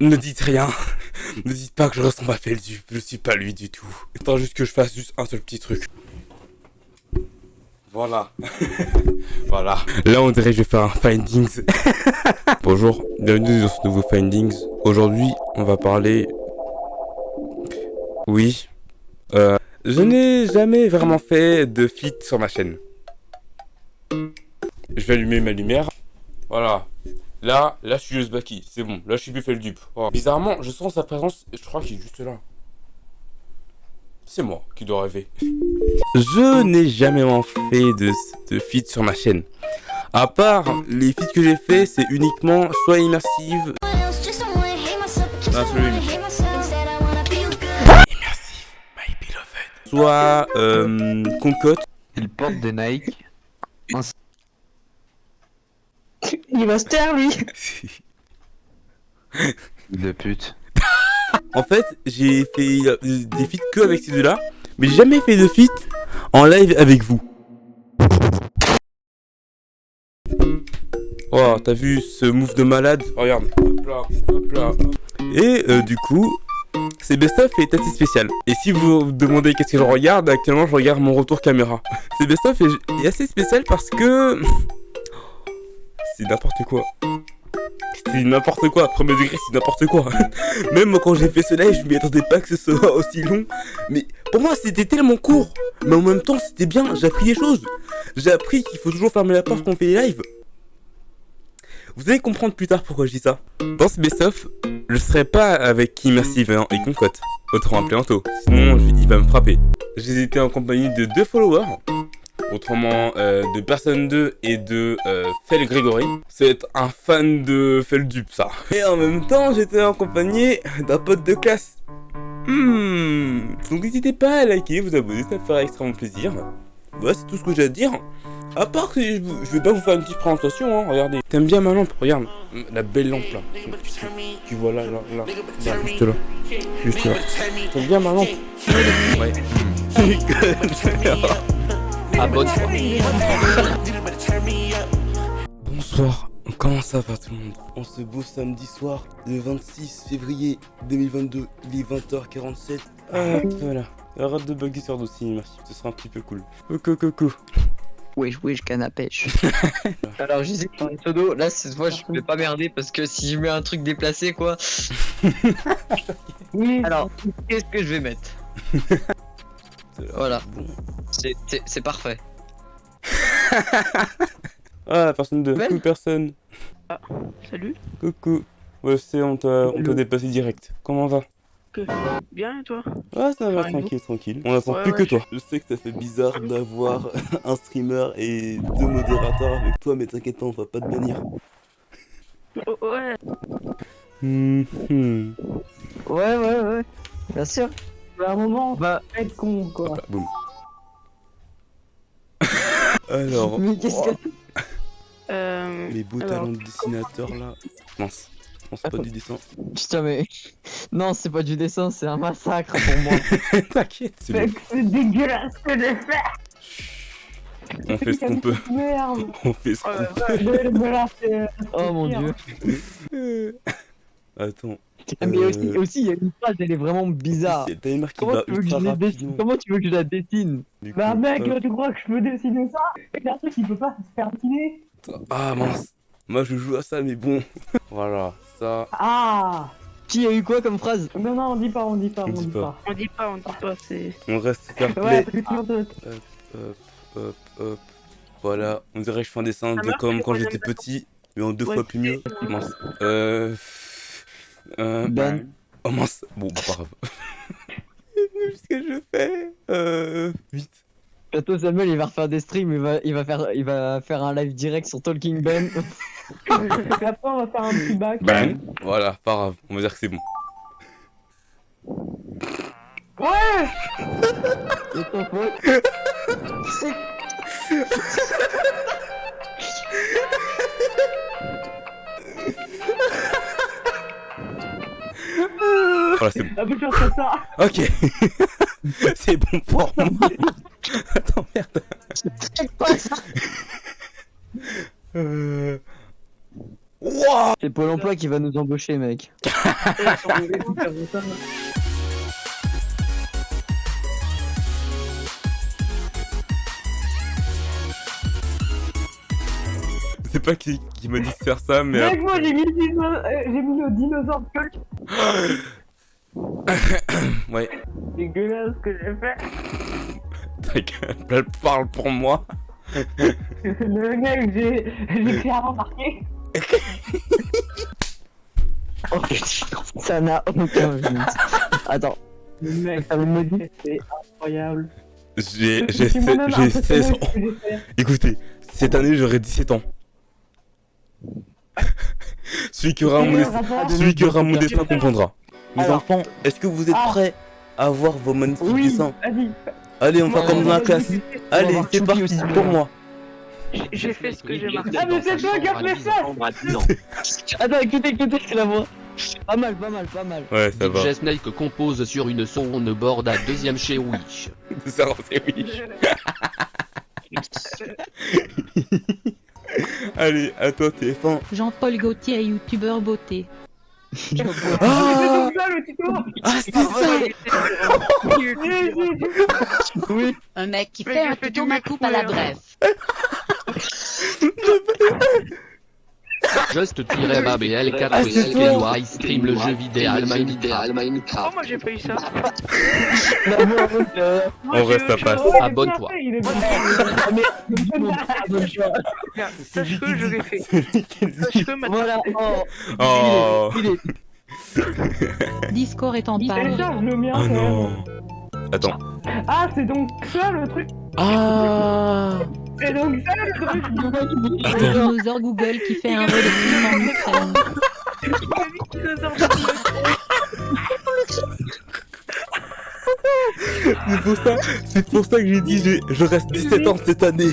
Ne dites rien. Ne dites pas que je ressemble à Feldu. Je suis pas lui du tout. Attends juste que je fasse juste un seul petit truc. Voilà. voilà. Là, on dirait que je vais faire un findings. Bonjour, bienvenue dans ce nouveau findings. Aujourd'hui, on va parler... Oui. Euh, je n'ai jamais vraiment fait de fit sur ma chaîne. Je vais allumer ma lumière. Voilà. Là, là, je suis juste Baki. C'est bon. Là, je suis plus fait le dupe. Oh. Bizarrement, je sens sa présence. Je crois qu'il est juste là. C'est moi qui dois rêver. Je n'ai jamais fait de, de feat sur ma chaîne. À part les feats que j'ai fait, c'est uniquement soit immersive. Ah, immersive, my beloved. Soit euh, concote. Il porte des Nike. Il va se taire lui De pute. En fait, j'ai fait euh, des feats que avec ces deux-là, mais j'ai jamais fait de feat en live avec vous. Oh, t'as vu ce move de malade? Regarde. Hop là, hop là. Et euh, du coup, c'est best of est assez spécial. Et si vous vous demandez qu'est-ce que je regarde, actuellement je regarde mon retour caméra. C'est best of est assez spécial parce que c'est n'importe quoi. C'est n'importe quoi, premier degré c'est n'importe quoi. Même quand j'ai fait ce live, je m'y attendais pas que ce soit aussi long. Mais pour moi c'était tellement court. Mais en même temps c'était bien, j'ai appris des choses. J'ai appris qu'il faut toujours fermer la porte quand on fait les lives. Vous allez comprendre plus tard pourquoi je dis ça. Dans ce best-of, je serai pas avec Immersive et Concote. Autrement appelé Anto. Sinon il va me frapper. J'ai été en compagnie de deux followers autrement euh, de Personne 2 et de euh, Fel Grégory. C'est un fan de Feldup ça. Et en même temps, j'étais en compagnie d'un pote de classe. Hmm. Donc n'hésitez pas à liker, vous abonner, ça me fera extrêmement plaisir. Voilà, c'est tout ce que j'ai à dire. À part que je, vais pas vous faire une petite présentation, hein, regardez. T'aimes bien ma lampe, regarde. La belle lampe là. Tu, vois là, là, là. juste là. Juste là. T'aimes bien ma lampe Ouais. Ah, Bonsoir, comment ça va tout le monde On se beau samedi soir, le 26 février 2022, il est 20h47. Ah, voilà. Arrête de bugger sur dossier, merci, ce sera un petit peu cool. Coucou, coucou. Wesh, wesh, canne à pêche. Alors, je disais dans les pseudo, là, cette fois, je vais pas merder parce que si je mets un truc déplacé, quoi. oui. Alors, qu'est-ce que je vais mettre Voilà. C'est parfait. ah, personne de. Coucou, personne. Ah, salut. Coucou. Ouais, c'est, on t'a dépassé direct. Comment va? Que... Bien et toi? Ah, ça va, tranquille, tranquille. On attend plus que toi. Je sais que ça fait bizarre d'avoir un streamer et deux modérateurs avec toi, mais t'inquiète pas, on va pas te bannir. Oh, ouais. Mmh, Ouais, ouais, ouais. Bien sûr. À un moment, on va être con, quoi. boum. Alors. Mais qu'est-ce que. Euh, Les beaux talents de dessinateur là. Mince. Non, c'est pas du dessin. Putain, mais. Non, c'est pas du dessin, c'est un massacre pour moi. T'inquiète, c'est bon. C'est dégueulasse que j'ai fait On fait ce qu'on peut. Merde On fait ce qu'on peut. Oh mon dieu. Attends. Ah, mais aussi, aussi, il y a une phrase, elle est vraiment bizarre. C'est qui Comment va tu, veux que je ultra la rapidement. dessine? Comment tu veux que je la dessine? Du Bah coup, mec, hop. tu crois que je peux dessiner ça? Et un truc qui peut pas se faire dessiner Ah mince. Moi je joue à ça, mais bon. voilà, ça. Ah Qui a eu quoi comme phrase? Non, non, on dit pas, on dit pas, On on, dit dit pas. pas. on dit pas, on dit pas, c'est... On reste fair Ouais, Hop, hop, hop. Voilà, on dirait que je fais un dessin Ça de marche, comme quand j'étais petit, mais en deux Ouais. fois plus mieux. Mince. Euh. Euh. Ben. Oh mince. Bon, bah, pas grave. Qu'est-ce que je fais Euh. Vite. Bientôt Samuel il va refaire des streams, il va, il va, faire, il va faire un live direct sur Talking Ben. Et après, on va faire un petit bac. Ben. Voilà, pas grave. On va dire que c'est bon. Ouais C'est ton faute. Voilà, c'est bon. Un peu faire ça Ok. c'est bon pour moi. Attends, merde. C'est pas ça? Euh... Wow C'est Pôle emploi qui va nous embaucher, mec. Je sais pas qui, qui m'a dit de faire ça, mais. Mec, moi j'ai mis, euh, j'ai mis le dinosaure. Ouais, C'est dégueulasse ce que j'ai fait. ta gueule, elle parle pour moi. Le mec, j'ai j'ai clairement marqué. Oh putain, ça n'a aucun sens. Attends. Le mec, ça me dit, c'est incroyable. J'ai Je j'ai suis se- moi-même j'ai impressionné 16 de ans. que. Écoutez, cette année j'aurai 17 ans. Celui qui aura mon destin, celui qui aura mon destin comprendra. Mes Alors. enfants, est-ce que vous êtes Ah. prêts à voir vos magnifiques Oui, dessins. Allez, on va comme dans la classe. Allez, c'est parti aussi. pour moi. J'ai- fait ce que j'ai marqué. Ah, mais c'est toi qui as fait ça Attends, écoutez, écoutez, c'est la voix. Pas mal, pas mal, pas mal. Ouais, ça va. DJ Snake compose sur une sonde board à deuxième chez Wish. Ça, c'est oui. Allez, à toi, TF1. Jean-Paul Gaultier, youtubeur beauté. Ah, ah c'était ça ah, Oui. Un mec qui fait un coupe à la brève. Just-BL4 ah, Sky stream le jeu vidéo Minecraft. Oh, moi j'ai payé ça. On reste à passe. Abonne-toi. Sache que je l'ai fait. Sache. Oh. oh. Discord est en panne. Ah, non. Attends. Ah, c'est donc ça le truc. Ah. C'est donc ça le truc. Un dinosaure Google qui fait un vol de. C'est pour ça, c'est pour ça que j'ai dit j'ai- je reste 17 ans cette année.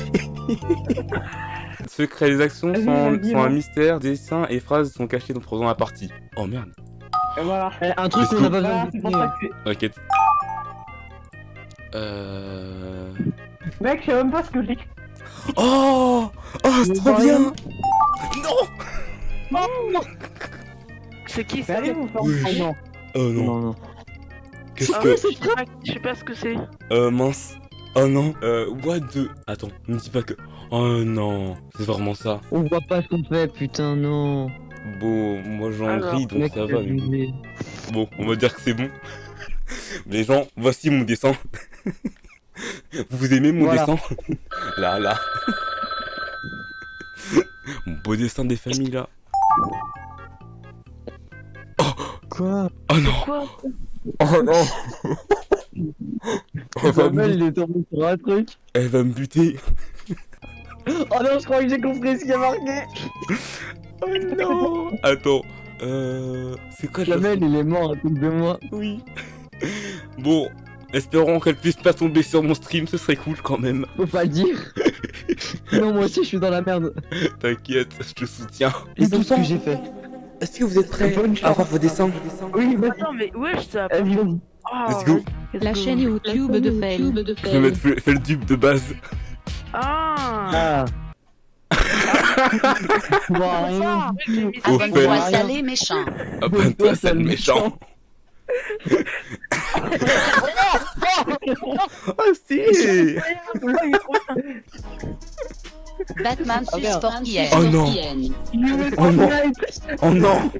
Secret, les actions sont, sont un mystère, dessins et phrases sont cachés dans- pendant la partie. Oh merde. Et voilà. Eh, Un truc qu'on a pas besoin T'inquiète. Euh... Mec, je sais même pas ce que j'ai. Oh Oh, c'est trop bah, bien non. Non C'est qui Mais ça vous Oui. oh, non. Oh non, Non, non. qu'est-ce Ah, que... Je sais pas- je sais pas ce que c'est. Euh, mince. Oh non. Euh, what the... Attends, ne me dis pas que... Oh non, c'est vraiment ça. On voit pas ce qu'on fait, putain, non. Bon, moi j'en ris, donc ça va. mais-. Bon, on va dire que c'est bon. Les gens, voici mon dessin. Vous aimez mon Voilà. dessin Là, là. Mon beau dessin des familles, là. Quoi? Oh non Quoi? Oh non elle va, me, il est tombé sur un truc. elle va me buter. Oh non, je crois que j'ai compris ce qu'il y a marqué. Oh non Attends. Euh... C'est quoi la Samuel, il est mort à cause de moi. Oui. Bon, espérons qu'elle puisse pas tomber sur mon stream, ce serait cool quand même. Faut pas le dire. non, moi aussi, je suis dans la merde. T'inquiète, je te soutiens. Et donc, ce que j'ai fait. Est-ce que vous êtes prêts Bonne à voir vos dessins Oui, vas-y. Attends, mais wesh, ça. Ah, Let's go. vas-y, La chaîne YouTube de Fail. Je vais mettre fait le dupe de base. Ah Ah. Abonne-toi, fait. salé méchant. Abonne-toi, sale méchant. Ah si Batman. Sport hier. Oh non Oh non Oh non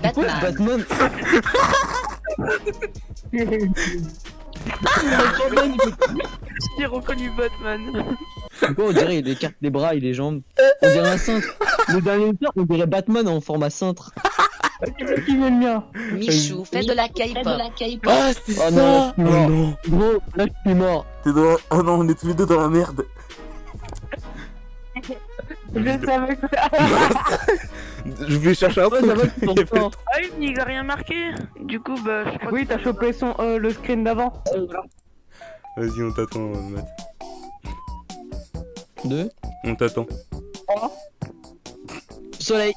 Batman. Batman. J'ai reconnu Batman. Quoi, on dirait il écarte les bras et les jambes. On dirait un cintre. Le dernier soir, on dirait Batman en format cintre. Qui met le mien Michou, fais de la K-pop. Ah c'est Oh ça non, Oh non. non Gros, là je suis mort. T'es dans... Oh non, on est tous les deux dans la merde Je savais que Je vais chercher un truc. Ah oui, il a rien marqué. Du coup, bah, je crois Oui, t'as chopé son, euh, le screen d'avant. Vas-y, on t'attend, Matt. Deux. On t'attend. Soleil.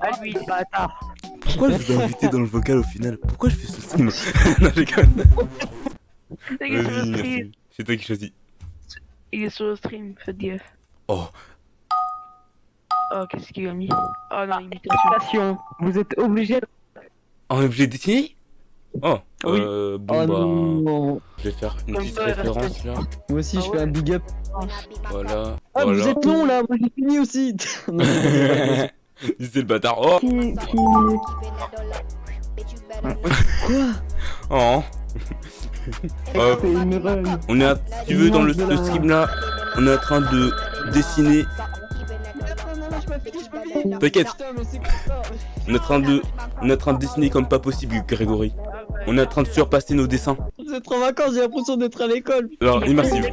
Ah oui, bâtard. Pourquoi je vous ai invité dans le vocal au final? Pourquoi je fais ce stream? Non, j'ai quand même... C'est toi qui choisis. Il est sur le stream, faites gaffe. Oh. Oh, qu'est-ce qu'il a mis? Oh non, imitation. Station. Vous êtes obligé de... On est obligé de dessiner? Oh, Oui. euh, bon Oh bah, non. je vais faire une petite référence là. Moi aussi, Ah je fais ouais. un big up. Voilà. Ah, voilà. vous êtes long là, moi j'ai fini aussi. C'est le bâtard. Oh. Quoi oh. Euh, on est, à- si tu veux, dans le, le stream là, on est en train de dessiner. T'inquiète. On est en train de, on est en train de dessiner comme pas possible, Grégory. On est en train de surpasser nos dessins. Vous êtes en vacances, j'ai l'impression d'être à l'école. Alors, immersive.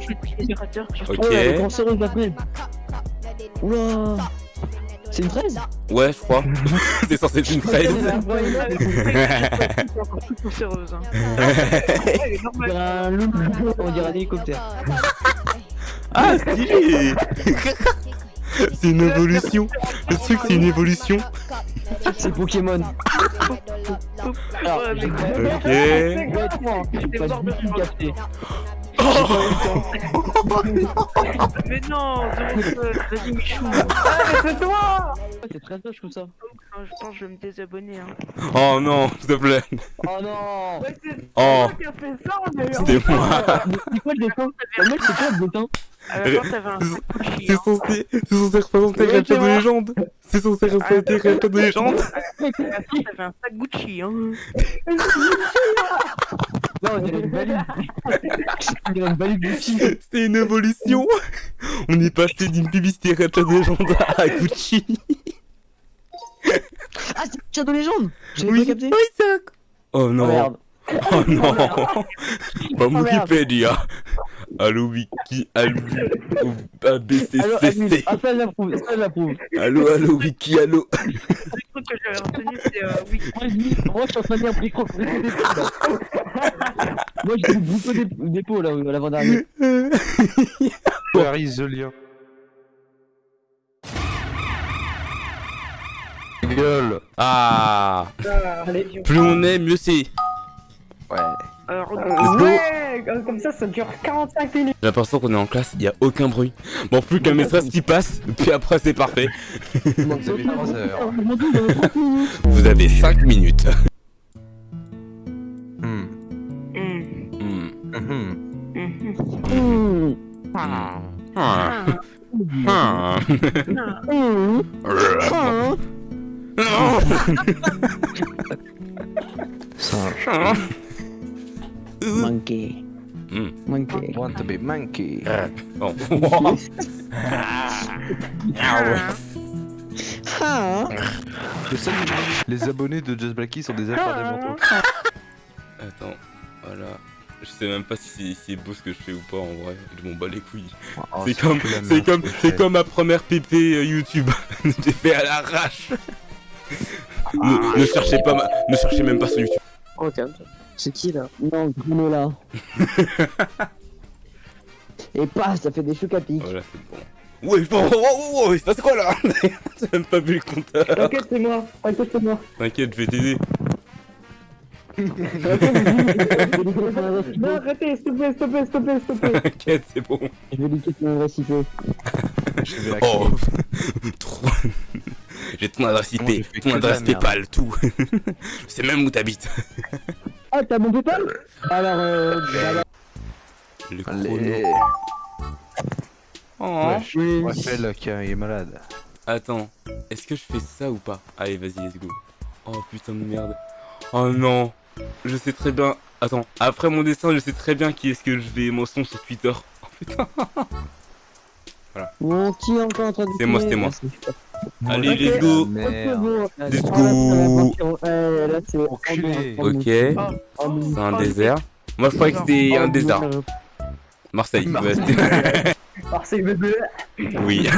Ok. Oula. C'est une fraise Ouais, je crois. C'est censé être une fraise. Hein. On dirait un hélicoptère. Ah, stylé C'est une évolution. Le truc, c'est une évolution. C'est Pokémon. Alors, mais- Ok. honnêtement, j'ai pas du tout capté. Mais non, vas-y Michou. C'est toi C'est très moche comme ça. Ah, Je pense que je vais me désabonner. Hein. Oh non, s'il te plaît. Oh non Oh, toi qui a fait ça, d'ailleurs c'était moi. C'est quoi le dessin? Le mec, c'est quoi le dessin? À la fin, t'avais un sac Gucci. C'est hein. censé, c'est censé représenter c'est de légende. C'est censé représenter Rachel de légende. Fin, t'avais un sac Gucci. Hein. Non, on dirait une valise. On dirait une valise Gucci. C'est une évolution. On est passé d'une publicité Rachel de légende à Gucci. Ah, c'est Shadow Legend J'avais Oui, pas capté oui, ça. Oh Oh non. merde. Oh non. Pas Wikipédia. Allo Wiki, allo. ABCCC. Ah, ça, je l'approuve. Ça, je l'approuve. Allo, allo Wiki, allo. Le truc que j'avais retenu, c'est euh, oui. Moi, je dis, moi, je suis en train de dire brico Moi, je dis brico dé- dépôt, là, à l'avant-dernier. Where is the lien Gueule Ah. Allez. Plus on est, mieux c'est. Ouais. Alors. Ouais, comme ça, ça dure 45 minutes. J'ai l'impression qu'on est en classe, il y a aucun bruit. Bon, plus qu'un maîtresse qui passe, puis après c'est parfait. Vous avez 3 heures. Je m'en doute, j'en ai 30 minutes. Vous avez 5 minutes. Monkey. Hmm. Monkey. want to be monkey. Bon. Ah. Le seul- Les abonnés de Just Blacky sont des mentaux. Attends, voilà. Je sais même pas si c'est si beau ce que je fais ou pas en vrai. Je m'en bats les couilles. Oh, c'est comme, c'est comme, c'est comme ma première PP euh, YouTube. J'ai fait à l'arrache. ne, ne cherchez pas, ma- ne cherchez même pas sur YouTube. Oh, calme-toi. C'est qui là Non, Bruno là. Et paf, ça fait des chocs à pic. Voilà, c'est bon. Ouais, bon, oh, oh, oh, il se passe quoi là J'ai même pas vu le compteur. T'inquiète, c'est moi. T'inquiète, c'est moi. T'inquiète, je vais t'aider. Non, arrêtez, s'il te plaît, s'il te plaît, s'il te plaît, s'il te plaît. T'inquiète, c'est bon. Je vais liquer mon adresse IP. Je vais la Oh, trop. J'ai ton adresse IP, ton adresse. PayPal, tout. Sais même où t'habites. Ah, t'as mon PayPal Alors, euh. bah, Le chrono. Allez. Oh. Wesh, Raphaël qui est malade. Attends, est-ce que je fais ça ou pas? Allez, vas-y, let's go. Oh putain de merde. Oh non, je sais très bien. Attends, après mon dessin, je sais très bien qui est-ce que je vais mensonge sur Twitter. Oh putain. Bon, qui est encore en train de. C'est moi, c'était moi. Ah, Allez, Ok. let's go. Merde. Let's Ah, go. Euh, là, c'est. Enculé. Ok, Oh, c'est un désert. Moi, je croyais que c'était un désert. Marseille. ouais, c'était- Marseille, bébé. oui.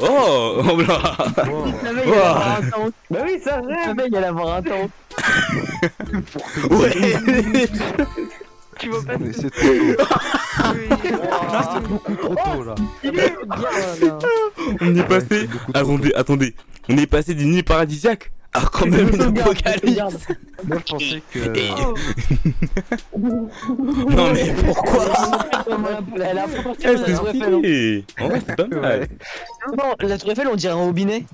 oh, oh là. Wow. La. Bah oui, ça La rêve. veille, il allait avoir un temps. Ouais. Tu vas pas Mais c'est trop tôt. Oui. Ah, c'est beaucoup trop tôt là. Il est. Bien, là. On est passé. Attendez, attendez. On est passé d'une nuit paradisiaque Ah, quand même une apocalypse Moi, je pensais que. Et- Non, mais pourquoi Elle a Eh, c'est la tour Eiffel. stylé En vrai, c'est pas mal. Non, la tour Eiffel, on dirait un robinet.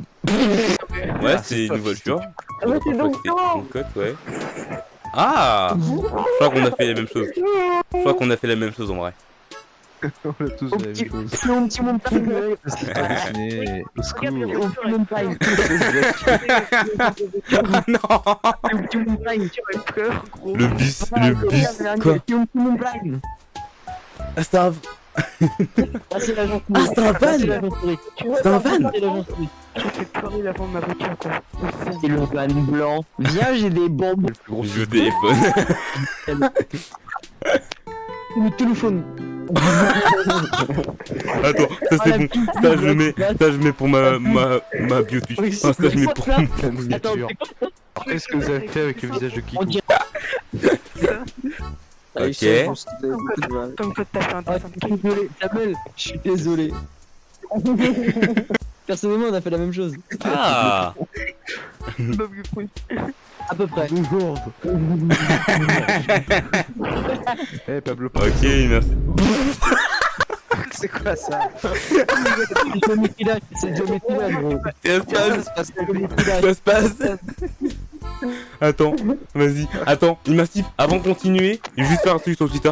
Ouais, c'est une voiture. Ah ouais, c'est donc c'est une cote, ouais. Ah Je crois qu'on a fait la même chose. Je crois qu'on a fait la même chose en vrai. On a tous la même chose. mon petit. Au secours. Petit. Ah non petit. Tu gros. Le bus, le bus, quoi Au petit. Ah, Ah, c'est l'agent Ah, c'est un van C'est un van. Tu fais pleurer l'avant de ma voiture, quoi. C'est le van blanc. Viens, j'ai des bombes. Le plus gros Je téléphone. Le téléphone. Attends, ça Ah, c'est la bon. Ça je le mets, ça je mets pour ma, ma, ma Ah, ça je mets pour ma miniature. c'est quoi Après, ce que vous avez fait avec le visage de Kikou. Ok. Comme toi, t'as fait un dessin de désolé, Samuel, je suis désolé. Personnellement, on a fait la même chose. Ah. À peu près. Eh, Pablo, Ok, merci. c'est quoi ça C'est Geometry Dash, c'est gros. Ça se passe, ça se. Attends, vas-y. Attends, Immersif, avant de continuer, je vais juste faire un truc sur Twitter.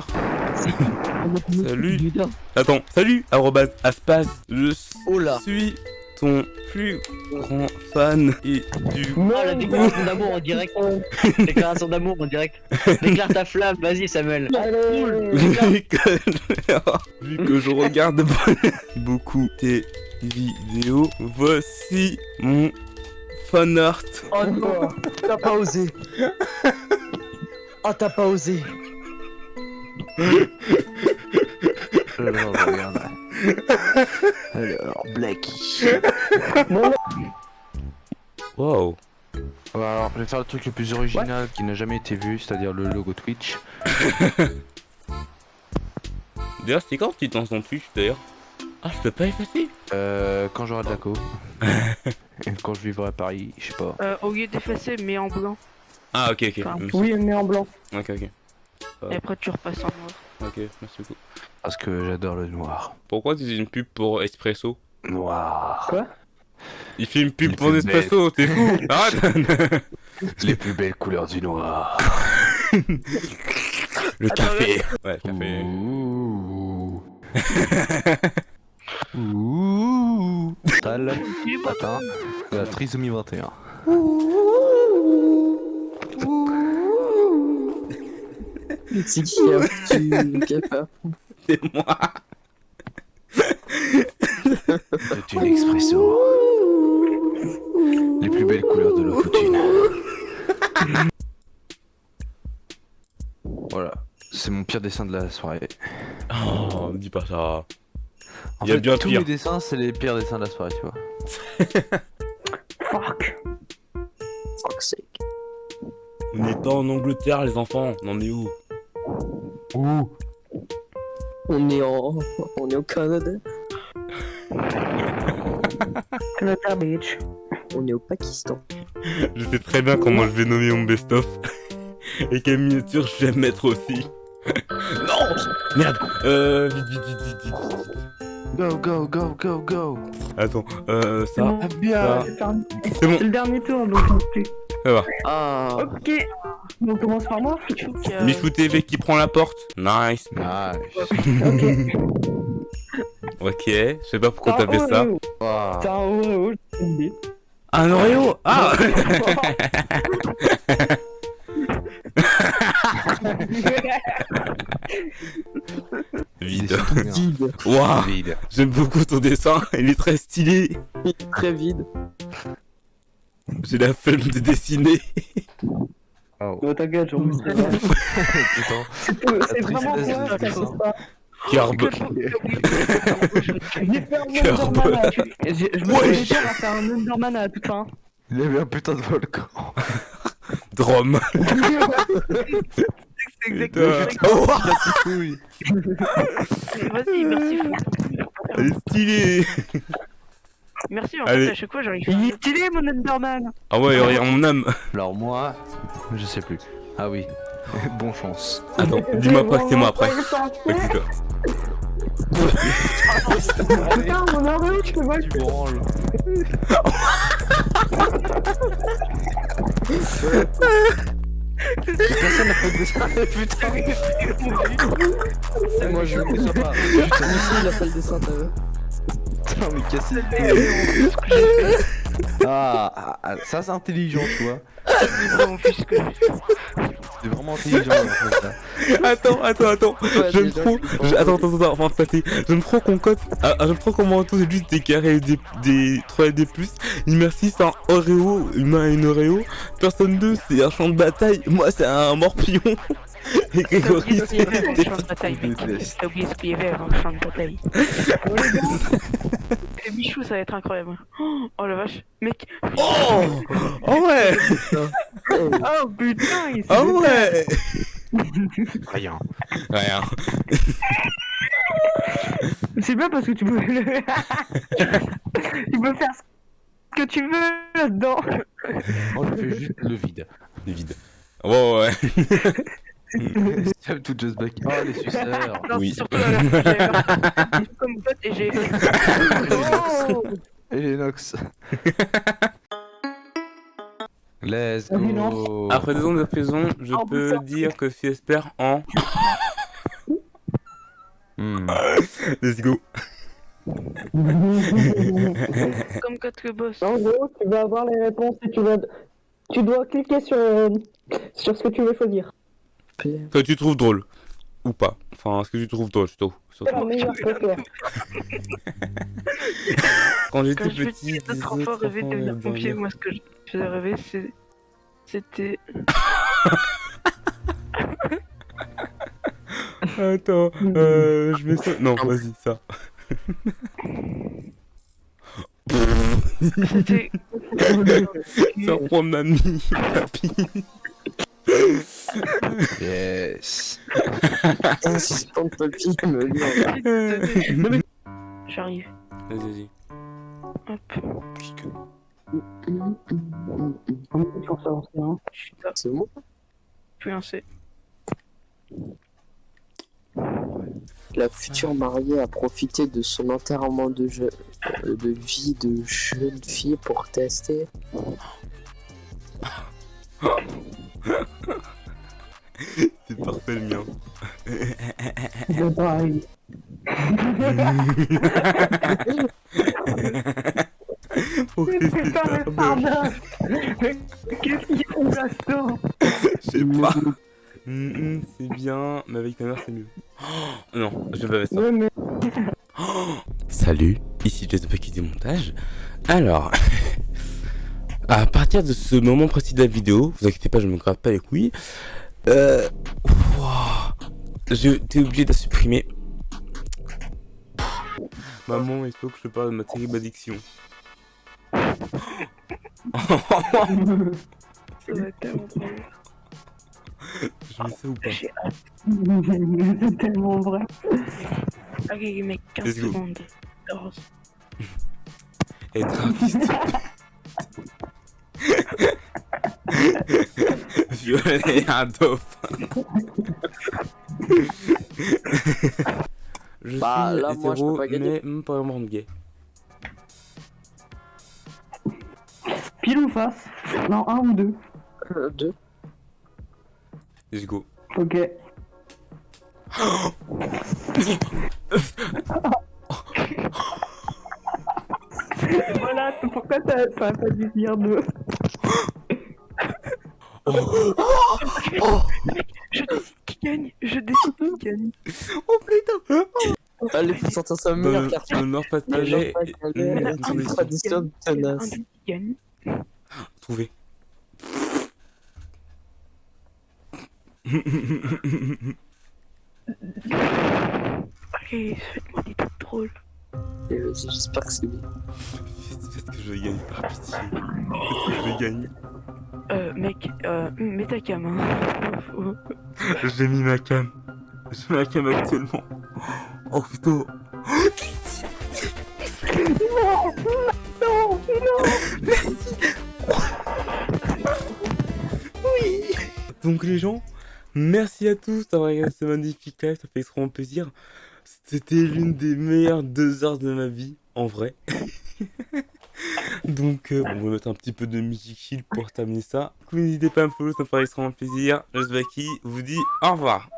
Salut. Attends, salut, arrobase, aspas, je Oh là. suis ton plus grand fan et du Oh, la déclaration d'amour en direct. déclaration d'amour en direct. Déclare ta flamme, vas-y Samuel. Vu que, vu que je regarde beaucoup tes vidéos, voici mon fan art. Oh non, t'as pas osé. Oh t'as pas osé. Alors, regarde. Alors, Blacky. Wow. Bah, alors, je vais faire le truc le plus original qui n'a jamais été vu, c'est-à-dire le logo Twitch. D'ailleurs, c'est quand tu te lances dans Twitch d'ailleurs? Ah, je peux pas effacer? Euh, quand j'aurai de la co. Et quand je vivrai à Paris, je sais pas. Euh, au lieu d'effacer, mets en blanc. Ah, ok, ok. Enfin. Oui, met en blanc. Ok, ok. Et après, tu repasses en noir. Ok, merci beaucoup. Parce que j'adore le noir. Pourquoi tu fais une pub pour Espresso Noir. Il fait une pub Les pour plus Nespresso, t'es fou Arrête Les plus belles couleurs du noir. Le café Ouais, le café. Ouh. Ouh. Tal. Matin. La trisomie 21. C'est qui a peur C'est moi C'est une expresso. Les plus belles couleurs de l'Ofutune. Voilà. C'est mon pire dessin de la soirée. Oh, dis pas ça. En Il y a fait, bien tous pire. mes dessins, c'est les pires dessins de la soirée, tu vois. Fuck. Fuck sake. On est pas en Angleterre, les enfants. On en est où? Ouh. On est en. On est au Canada. Canada Beach. On est au Pakistan. Je sais très bien comment je vais nommer mon best-of. Et quelle miniature je vais mettre aussi. non Merde Euh, vite, vite, vite, vite, vite. Go, go, go, go, go. Attends, euh, C'est ça, bon. ça, C'est le dernier- c'est bon, c'est le dernier tour, donc ne plus. ça va. Ah. Ok. On commence par moi Euh, Michou TV qui prend la porte. Nice. Nice. Ok. Je sais pas pourquoi t'as fait ça. Wow. C'est un Oreo. Un Oreo? Ah Vide. Waouh Vide. J'aime beaucoup ton dessin, il est très stylé. Très vide. J'ai la flemme de dessiner. Oh. Oh, t'inquiète, j'en c'est vrai. Putain. C'est vraiment de toi, ça dessin. cause pas. Carbe. J'ai fait un à Je me suis à faire un Enderman à la toute fin. Il y avait un putain de volcan. Drum. C'est exactement. Oh. Vas-y, merci fou. Merci, en Allez. fait, à chaque fois, j'arrive. Il est stylé, mon Enderman Ah ouais, regarde mon âme. Alors moi, je sais plus. Ah oui, bon chance. Attends, dis-moi pas que c'est moi après. Putain, mon Oreo, je te vois. Tu branles. Personne n'a fait de dessin, putain. Moi je ne sais pas. Putain, ici il a fait le dessin, t'as vu Mais ah, ah, ah, ça c'est intelligent, tu vois. C'est vraiment intelligent. en fait, ça. Attends, attends, attends. J'aime trop. je- Attends, attends, attends, de passer. J'aime trop qu'on. Ah, ah, j'aime trop comment tout c'est juste des carrés et des, des 3 et des plus. Merci, c'est un Oreo, humain et une Oreo. Personne 2, c'est un champ de bataille. Moi, c'est un morpion. Et T'as Grégory, oublié avant le c'est. champ de bataille, mec. T'as oublié ce qu'il y avait avant le champ de bataille. Le bichou, ça va être incroyable. Oh la vache. Mec, Oh Oh ouais Oh putain, il s'est Oh ouais Rien. Rien. C'est bien parce que tu peux le... tu peux faire ce que tu veux là-dedans. Moi je fais juste le vide. C'est vide. Oh ouais. Step to just back. Oh les suceurs. non, Oui. surtout comme pote et j'ai Oh Et les Nox. Let's Ah, go. Après deux ans de prison, je Oh, peux dire que Fiesper en. Hmm. Let's go. comme quatre boss. En gros, tu vas avoir les réponses et tu vas... Tu dois cliquer sur, euh, sur ce que tu veux choisir. Que tu trouves drôle. Ou pas. Enfin, ce que tu trouves drôle, surtout. Surtout. meilleure photo. Quand j'étais Quand je me petit, disais enfants rêver de devenir rêvaient pompier, moi ce que je faisais rêver, c'est- c'était. Attends, euh, je mets ça. Non, vas-y, ça. C'était. Ça prend mamie, papy. Yes. Insistant de papy me dit. J'arrive. Vas-y, vas-y. Hop. C'est un. Bon? Puis un C. La future mariée a profité de son enterrement de, je- de vie de jeune fille pour tester. C'est parfait le mien. C'est pareil. Faut que c'est Putain, ça, mais bah, pardon Mais qu'est-ce qu'il faut Gaston Je sais pas. Hum, hum, c'est bien, mais avec ta mère c'est mieux. Oh, non, je vais pas mettre ça. Salut, ici Jazz Paquet du montage. Alors, à partir de ce moment précis de la vidéo, vous inquiétez pas, je me gratte pas les couilles. Euh, ouah, j'étais obligé de la supprimer. Maman, il faut que je te parle de ma terrible addiction. Ça va tellement je mets ça ou pas? J'ai hâte. c'est tellement vrai. Ok, mec, 15 Let's go. secondes. 14. Être Violer un dauphin. Je Bah, suis là, moi, je peux hétéro, pas gagner. mais même pas vraiment gay. Pile ou face? Non, un ou deux. Euh, deux. Let's go. Ok. voilà, pourquoi t'as t'as pas dû dire deux. Je décide qui gagne. Je décide qui gagne. Oh putain Allez, faut sortir sa meilleure Ne carte. ne meurs pas de tradition. Un tenace. Trouvé. Ok, faites-moi des trucs drôles. Euh, J'espère que c'est bien. Peut-être que je gagne par pitié. Peut-être que je gagne. Euh, mec, euh, mets ta cam, hein. J'ai mis ma cam. J'ai ma cam actuellement. Oh putain. non, non, non, merci. oui. Donc les gens, merci à tous d'avoir regardé ce magnifique live, ça fait extrêmement plaisir. C'était l'une des meilleures deux heures de ma vie, en vrai. Donc euh, on va mettre un petit peu de musique chill pour terminer ça. Du coup, N'hésitez pas à me follow, ça me ferait extrêmement plaisir. Je vous dis au revoir.